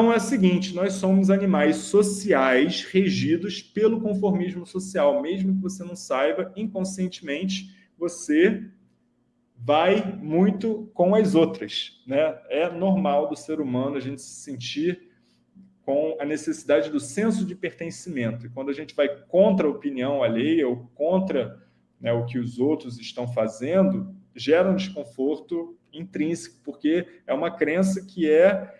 Então é o seguinte, nós somos animais sociais regidos pelo conformismo social. Mesmo que você não saiba, inconscientemente, você vai muito com as outras. Né? É normal do ser humano a gente se sentir com a necessidade do senso de pertencimento. E quando a gente vai contra a opinião alheia ou contra né, o que os outros estão fazendo, gera um desconforto intrínseco, porque é uma crença que é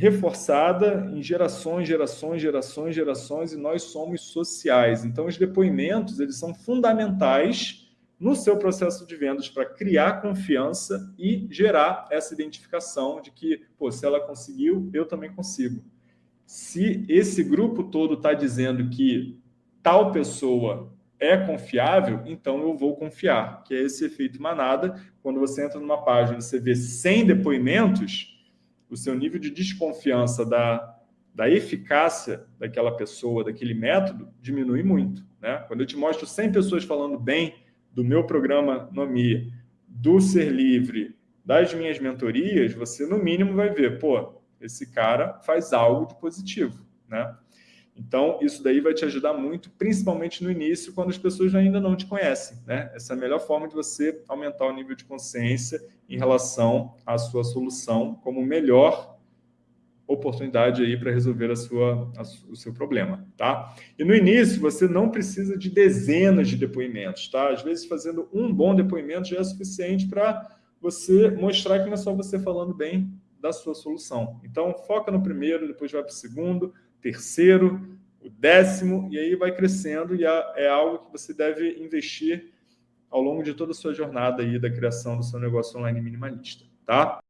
reforçada em gerações, gerações, gerações, gerações, e nós somos sociais. Então, os depoimentos eles são fundamentais no seu processo de vendas para criar confiança e gerar essa identificação de que, pô, se ela conseguiu, eu também consigo. Se esse grupo todo está dizendo que tal pessoa é confiável, então eu vou confiar, que é esse efeito manada. Quando você entra numa página e você vê 100 depoimentos, o seu nível de desconfiança da, da eficácia daquela pessoa, daquele método, diminui muito. Né? Quando eu te mostro 100 pessoas falando bem do meu programa Nomi, do Ser Livre, das minhas mentorias, você no mínimo vai ver, pô, esse cara faz algo de positivo, né? Então, isso daí vai te ajudar muito, principalmente no início, quando as pessoas ainda não te conhecem, né? Essa é a melhor forma de você aumentar o nível de consciência em relação à sua solução como melhor oportunidade aí para resolver a sua, a, o seu problema, tá? E no início, você não precisa de dezenas de depoimentos, tá? Às vezes, fazendo um bom depoimento já é suficiente para você mostrar que não é só você falando bem da sua solução. Então, foca no primeiro, depois vai para o segundo, terceiro, o décimo, e aí vai crescendo, e é algo que você deve investir ao longo de toda a sua jornada aí da criação do seu negócio online minimalista, tá?